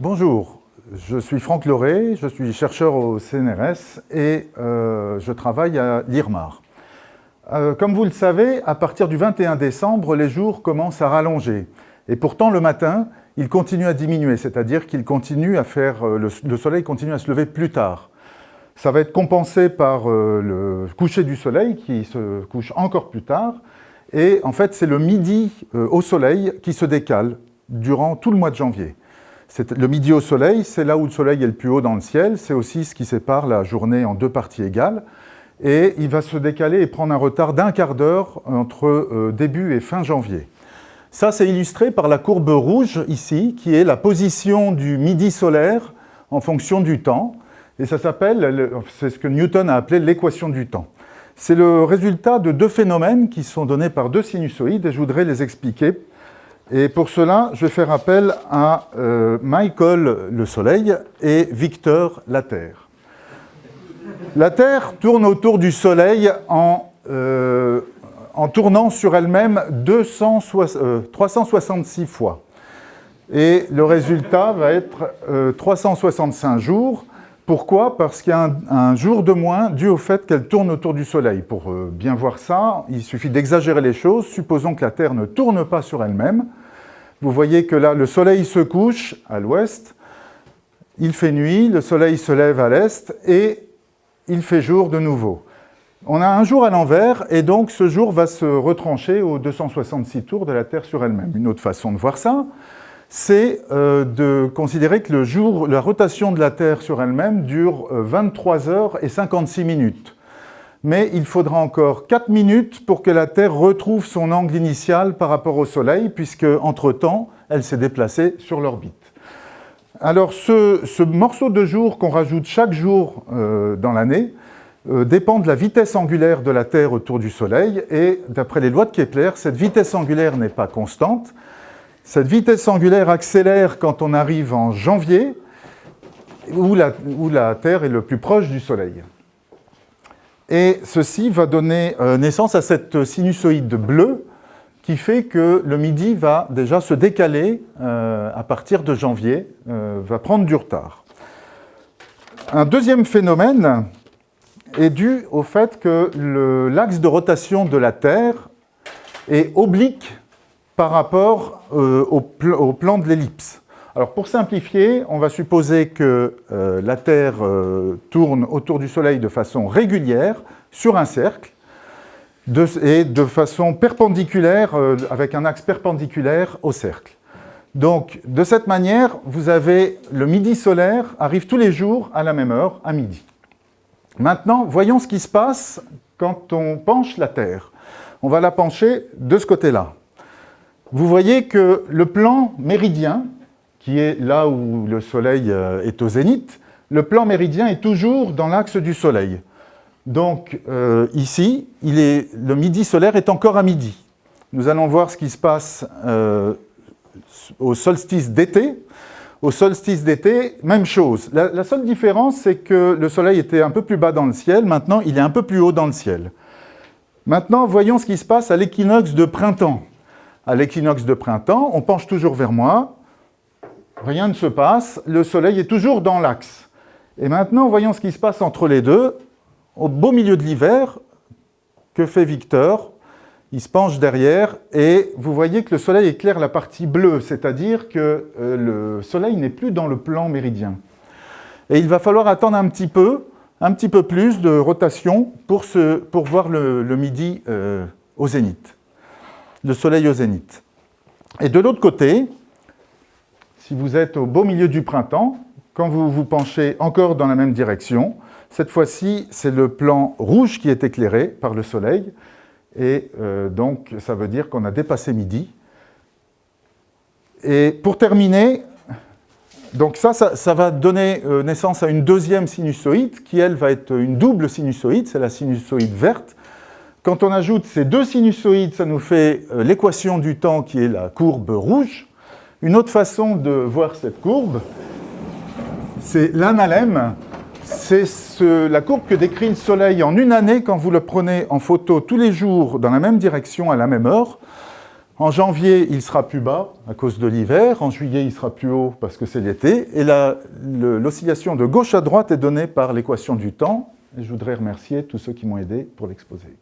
Bonjour, je suis Franck Loré, je suis chercheur au CNRS et euh, je travaille à l'IRMAR. Euh, comme vous le savez, à partir du 21 décembre, les jours commencent à rallonger. Et pourtant, le matin, il continue à diminuer, c'est-à-dire qu'il continue à faire, euh, le, soleil continue à se lever plus tard. Ça va être compensé par le coucher du soleil qui se couche encore plus tard. Et en fait, c'est le midi au soleil qui se décale durant tout le mois de janvier. Le midi au soleil, c'est là où le soleil est le plus haut dans le ciel, c'est aussi ce qui sépare la journée en deux parties égales, et il va se décaler et prendre un retard d'un quart d'heure entre euh, début et fin janvier. Ça, c'est illustré par la courbe rouge ici, qui est la position du midi solaire en fonction du temps, et ça s'appelle, c'est ce que Newton a appelé l'équation du temps. C'est le résultat de deux phénomènes qui sont donnés par deux sinusoïdes, et je voudrais les expliquer et pour cela, je vais faire appel à euh, Michael, le Soleil, et Victor, la Terre. La Terre tourne autour du Soleil en, euh, tournant sur elle-même 366 euh, fois. Et le résultat va être 365 jours. Pourquoi? Parce qu'il y a un, jour de moins dû au fait qu'elle tourne autour du Soleil. Pour bien voir ça, il suffit d'exagérer les choses. Supposons que la Terre ne tourne pas sur elle-même. Vous voyez que là, le soleil se couche à l'ouest, il fait nuit, le soleil se lève à l'est et il fait jour de nouveau. On a un jour à l'envers et donc ce jour va se retrancher aux 266 tours de la Terre sur elle-même. Une autre façon de voir ça, c'est euh, de considérer que le jour, la rotation de la Terre sur elle-même dure 23 euh, heures et 56 minutes mais il faudra encore 4 minutes pour que la Terre retrouve son angle initial par rapport au Soleil, puisque, entre-temps, elle s'est déplacée sur l'orbite. Alors, ce, morceau de jour qu'on rajoute chaque jour euh, dans l'année dépend de la vitesse angulaire de la Terre autour du Soleil, et d'après les lois de Kepler, cette vitesse angulaire n'est pas constante. Cette vitesse angulaire accélère quand on arrive en janvier, où la Terre est le plus proche du Soleil. Et ceci va donner euh, naissance à cette sinusoïde bleue qui fait que le midi va déjà se décaler euh, à partir de janvier, euh, va prendre du retard. Un deuxième phénomène est dû au fait que l'axe de rotation de la Terre est oblique par rapport au plan de l'ellipse. Alors pour simplifier, on va supposer que euh, la Terre euh, tourne autour du Soleil de façon régulière sur un cercle et de façon perpendiculaire, euh, avec un axe perpendiculaire au cercle. Donc de cette manière, vous avez le midi solaire arrive tous les jours à la même heure, à midi. Maintenant, voyons ce qui se passe quand on penche la Terre. On va la pencher de ce côté-là. Vous voyez que le plan méridien, qui est là où le Soleil euh, est au zénith, le plan méridien est toujours dans l'axe du Soleil. Donc euh, ici, le midi solaire est encore à midi. Nous allons voir ce qui se passe euh, au solstice d'été. Au solstice d'été, même chose. La seule différence, c'est que le Soleil était un peu plus bas dans le ciel, maintenant il est un peu plus haut dans le ciel. Maintenant, voyons ce qui se passe à l'équinoxe de printemps. À l'équinoxe de printemps, on penche toujours vers moi, rien ne se passe, le soleil est toujours dans l'axe. Et maintenant, voyons ce qui se passe entre les deux. Au beau milieu de l'hiver, que fait Victor? Il se penche derrière et vous voyez que le soleil éclaire la partie bleue, c'est-à-dire que euh, le soleil n'est plus dans le plan méridien. Et il va falloir attendre un petit peu, un petit peu plus de rotation pour, voir le, midi euh, au zénith, le soleil au zénith. Et de l'autre côté, si vous êtes au beau milieu du printemps, quand vous vous penchez encore dans la même direction, cette fois-ci, c'est le plan rouge qui est éclairé par le soleil, et euh, donc ça veut dire qu'on a dépassé midi. Et pour terminer, donc ça, ça, va donner euh, naissance à une deuxième sinusoïde, qui elle va être une double sinusoïde, c'est la sinusoïde verte. Quand on ajoute ces deux sinusoïdes, ça nous fait euh, l'équation du temps qui est la courbe rouge. Une autre façon de voir cette courbe, c'est l'analème. C'est la courbe que décrit le Soleil en une année quand vous le prenez en photo tous les jours dans la même direction à la même heure. En janvier, il sera plus bas à cause de l'hiver. En juillet, il sera plus haut parce que c'est l'été. Et l'oscillation de gauche à droite est donnée par l'équation du temps. Et je voudrais remercier tous ceux qui m'ont aidé pour l'exposer.